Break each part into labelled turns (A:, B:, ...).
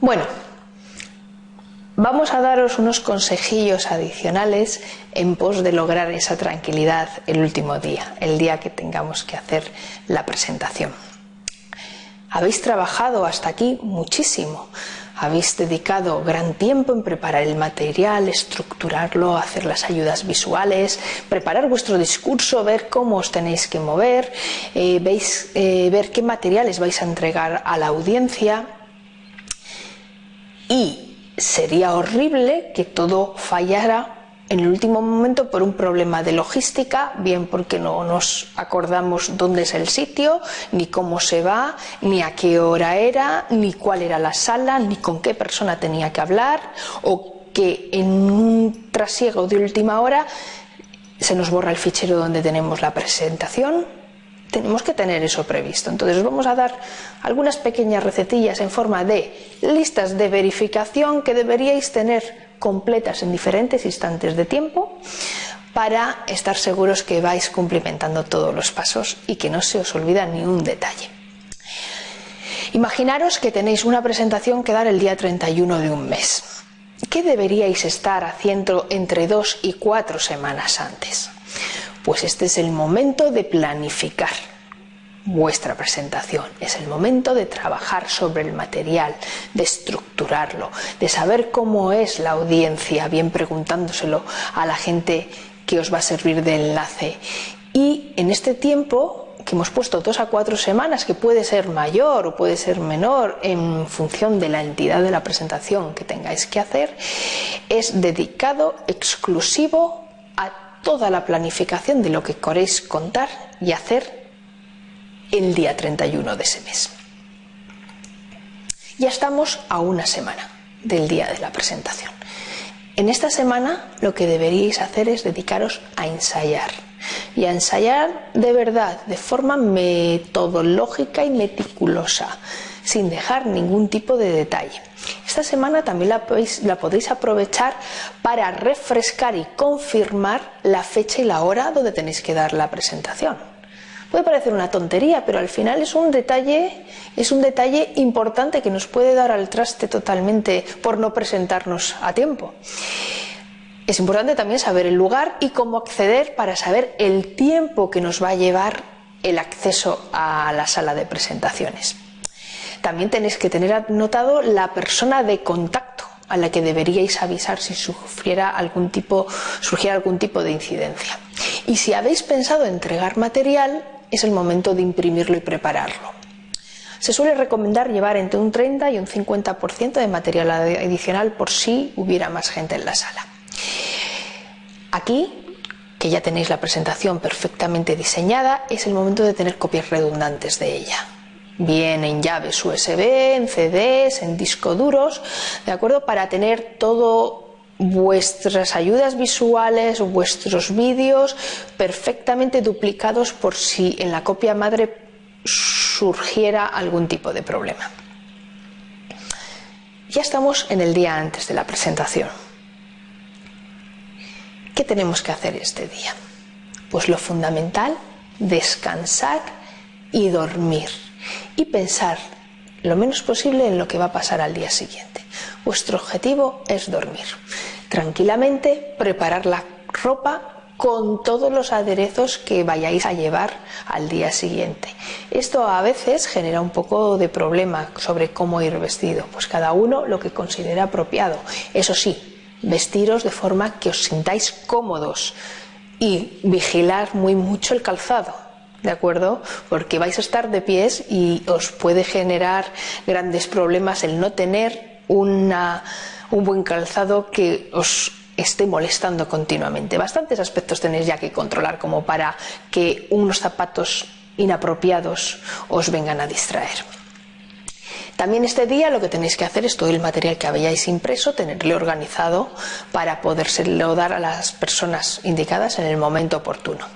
A: Bueno, vamos a daros unos consejillos adicionales en pos de lograr esa tranquilidad el último día, el día que tengamos que hacer la presentación. Habéis trabajado hasta aquí muchísimo. Habéis dedicado gran tiempo en preparar el material, estructurarlo, hacer las ayudas visuales, preparar vuestro discurso, ver cómo os tenéis que mover, eh, veis, eh, ver qué materiales vais a entregar a la audiencia. Y sería horrible que todo fallara en el último momento por un problema de logística, bien porque no nos acordamos dónde es el sitio, ni cómo se va, ni a qué hora era, ni cuál era la sala, ni con qué persona tenía que hablar, o que en un trasiego de última hora se nos borra el fichero donde tenemos la presentación. Tenemos que tener eso previsto. Entonces os vamos a dar algunas pequeñas recetillas en forma de listas de verificación que deberíais tener completas en diferentes instantes de tiempo para estar seguros que vais cumplimentando todos los pasos y que no se os olvida ni un detalle. Imaginaros que tenéis una presentación que dar el día 31 de un mes. ¿Qué deberíais estar haciendo entre dos y cuatro semanas antes? Pues este es el momento de planificar vuestra presentación. Es el momento de trabajar sobre el material, de estructurarlo, de saber cómo es la audiencia, bien preguntándoselo a la gente que os va a servir de enlace. Y en este tiempo que hemos puesto dos a cuatro semanas, que puede ser mayor o puede ser menor en función de la entidad de la presentación que tengáis que hacer, es dedicado exclusivo a toda la planificación de lo que queréis contar y hacer el día 31 de ese mes. Ya estamos a una semana del día de la presentación. En esta semana lo que deberíais hacer es dedicaros a ensayar y a ensayar de verdad, de forma metodológica y meticulosa, sin dejar ningún tipo de detalle. Esta semana también la podéis, aprovechar para refrescar y confirmar la fecha y la hora donde tenéis que dar la presentación. Puede parecer una tontería, pero al final es un detalle, es un detalle importante que nos puede dar al traste totalmente por no presentarnos a tiempo. Es importante también saber el lugar y cómo acceder para saber el tiempo que nos va a llevar el acceso a la sala de presentaciones. También tenéis que tener anotado la persona de contacto a la que deberíais avisar si sufriera algún tipo, surgiera algún tipo de incidencia. Y si habéis pensado entregar material, es el momento de imprimirlo y prepararlo. Se suele recomendar llevar entre un 30 y un 50% de material adicional por si hubiera más gente en la sala. Aquí, que ya tenéis la presentación perfectamente diseñada, es el momento de tener copias redundantes de ella. Bien en llaves USB, en CDs, en disco duros, ¿de acuerdo? Para tener todo vuestras ayudas visuales, vuestros vídeos perfectamente duplicados por si en la copia madre surgiera algún tipo de problema. Ya estamos en el día antes de la presentación. ¿Qué tenemos que hacer este día? Pues lo fundamental, descansar y dormir y pensar lo menos posible en lo que va a pasar al día siguiente. Vuestro objetivo es dormir. Tranquilamente preparar la ropa con todos los aderezos que vayáis a llevar al día siguiente. Esto a veces genera un poco de problema sobre cómo ir vestido, pues cada uno lo que considera apropiado. Eso sí, vestiros de forma que os sintáis cómodos y vigilar muy mucho el calzado. ¿De acuerdo? Porque vais a estar de pies y os puede generar grandes problemas el no tener una, un buen calzado que os esté molestando continuamente. Bastantes aspectos tenéis ya que controlar como para que unos zapatos inapropiados os vengan a distraer. También este día lo que tenéis que hacer es todo el material que habéis impreso, tenerlo organizado para podérselo dar a las personas indicadas en el momento oportuno.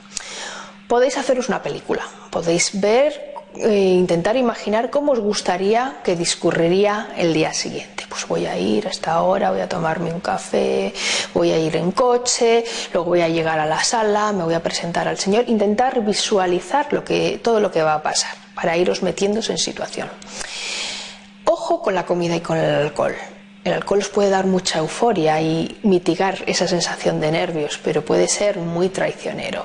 A: Podéis haceros una película, podéis ver eh, intentar imaginar cómo os gustaría que discurriría el día siguiente. Pues voy a ir a esta hora, voy a tomarme un café, voy a ir en coche, luego voy a llegar a la sala, me voy a presentar al Señor, intentar visualizar todo lo que va a pasar para iros metiéndose en situación Ojo con la comida y con el alcohol. El alcohol os puede dar mucha euforia y mitigar esa sensación de nervios, pero puede ser muy traicionero.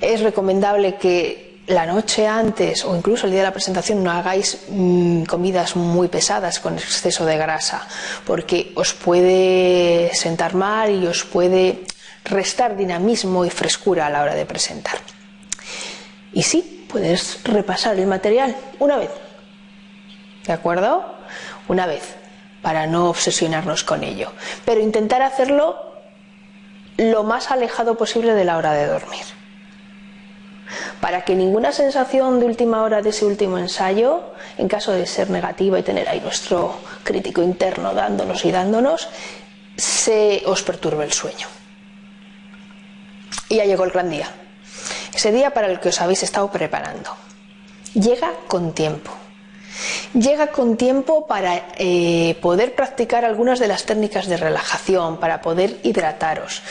A: Es recomendable que la noche antes o incluso el día de la presentación no hagáis mm, comidas muy pesadas con exceso de grasa, porque os puede sentar mal y os puede restar dinamismo y frescura a la hora de presentar. Y sí, puedes repasar el material una vez. ¿De acuerdo? Una vez, para no obsesionarnos con ello. Pero intentar hacerlo lo más alejado posible de la hora de dormir. Para que ninguna sensación de última hora de ese último ensayo, en caso de ser negativa y tener ahí nuestro crítico interno dándonos y dándonos, se os perturbe el sueño. Y ya llegó el gran día. Ese día para el que os habéis estado preparando. Llega con tiempo. Llega con tiempo para eh, poder practicar algunas de las técnicas de relajación, para poder hidrataros.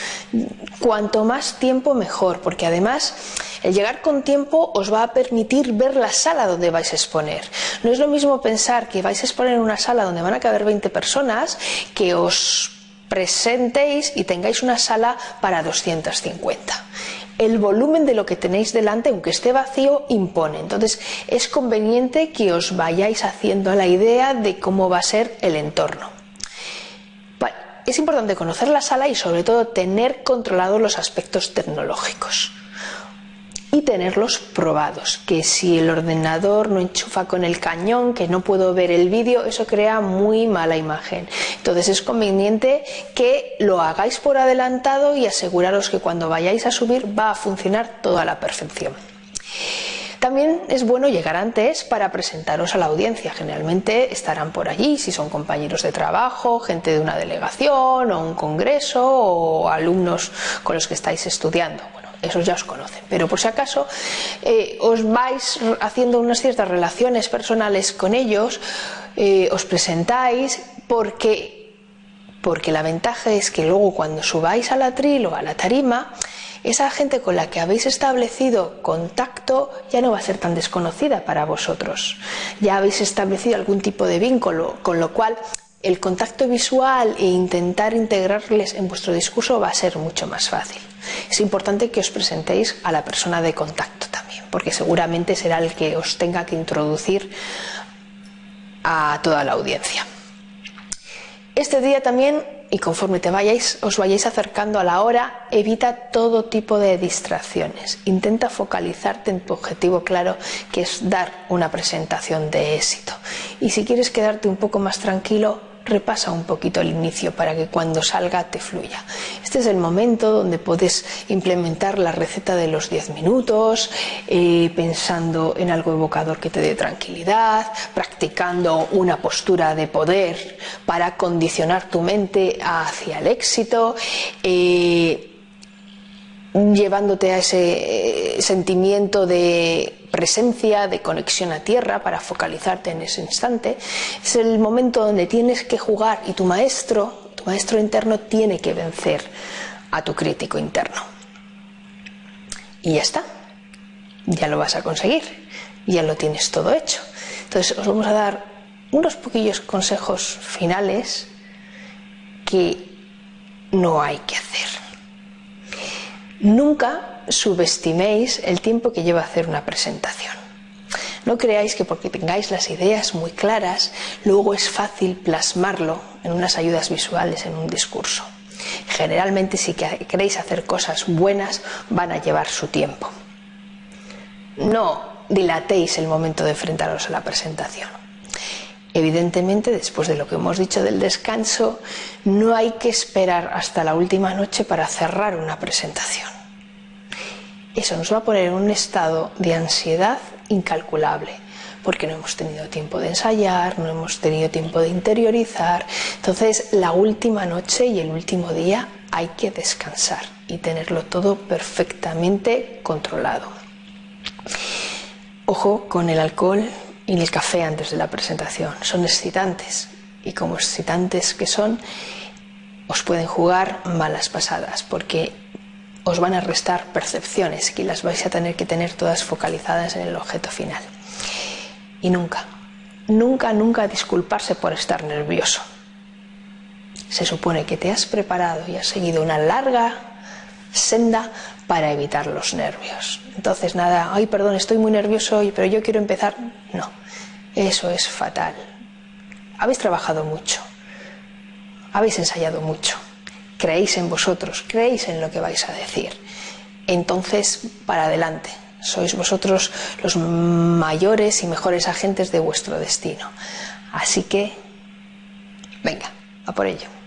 A: Cuanto más tiempo mejor, porque además el llegar con tiempo os va a permitir ver la sala donde vais a exponer. No es lo mismo pensar que vais a exponer en una sala donde van a caber 20 personas que os presentéis y tengáis una sala para 250 el volumen de lo que tenéis delante, aunque esté vacío, impone. Entonces es conveniente que os vayáis haciendo la idea de cómo va a ser el entorno. es importante conocer la sala y sobre todo tener controlados los aspectos tecnológicos y tenerlos probados. Que si el ordenador no enchufa con el cañón, que no puedo ver el vídeo, eso crea muy mala imagen. Entonces es conveniente que lo hagáis por adelantado y aseguraros que cuando vayáis a subir va a funcionar todo a la perfección. También es bueno llegar antes para presentaros a la audiencia. Generalmente estarán por allí si son compañeros de trabajo, gente de una delegación o un congreso o alumnos con los que estáis estudiando esos ya os conocen, pero por si acaso eh, os vais haciendo unas ciertas relaciones personales con ellos, eh, os presentáis porque, porque la ventaja es que luego cuando subáis al atril o a la tarima, esa gente con la que habéis establecido contacto ya no va a ser tan desconocida para vosotros. Ya habéis establecido algún tipo de vínculo, con lo cual el contacto visual e intentar integrarles en vuestro discurso va a ser mucho más fácil. Es importante que os presentéis a la persona de contacto también, porque seguramente será el que os tenga que introducir a toda la audiencia. Este día también, y conforme te vayáis, os vayáis acercando a la hora, evita todo tipo de distracciones. Intenta focalizarte en tu objetivo claro, que es dar una presentación de éxito. Y si quieres quedarte un poco más tranquilo, repasa un poquito el inicio para que cuando salga te fluya. Este es el momento donde puedes implementar la receta de los 10 minutos, eh, pensando en algo evocador que te dé tranquilidad, practicando una postura de poder para condicionar tu mente hacia el éxito. Eh, llevándote a ese eh, sentimiento de presencia, de conexión a tierra para focalizarte en ese instante. Es el momento donde tienes que jugar y tu maestro, tu maestro interno tiene que vencer a tu crítico interno. Y ya está, ya lo vas a conseguir, ya lo tienes todo hecho. Entonces os vamos a dar unos poquillos consejos finales que no hay que hacer. Nunca subestiméis el tiempo que lleva hacer una presentación. No creáis que porque tengáis las ideas muy claras, luego es fácil plasmarlo en unas ayudas visuales en un discurso. Generalmente si queréis hacer cosas buenas van a llevar su tiempo. No dilatéis el momento de enfrentaros a la presentación. Evidentemente, después de lo que hemos dicho del descanso, no hay que esperar hasta la última noche para cerrar una presentación. Eso nos va a poner en un estado de ansiedad incalculable, porque no hemos tenido tiempo de ensayar, no hemos tenido tiempo de interiorizar. Entonces, la última noche y el último día hay que descansar y tenerlo todo perfectamente controlado. Ojo con el alcohol, y el café antes de la presentación. Son excitantes y como excitantes que son, os pueden jugar malas pasadas porque os van a restar percepciones que las vais a tener que tener todas focalizadas en el objeto final. Y nunca, nunca, nunca disculparse por estar nervioso. Se supone que te has preparado y has seguido una larga senda para evitar los nervios. Entonces, nada, ay, perdón, estoy muy nervioso hoy, pero yo quiero empezar. No, eso es fatal. Habéis trabajado mucho, habéis ensayado mucho, creéis en vosotros, creéis en lo que vais a decir. Entonces, para adelante, sois vosotros los mayores y mejores agentes de vuestro destino. Así que, venga, a por ello.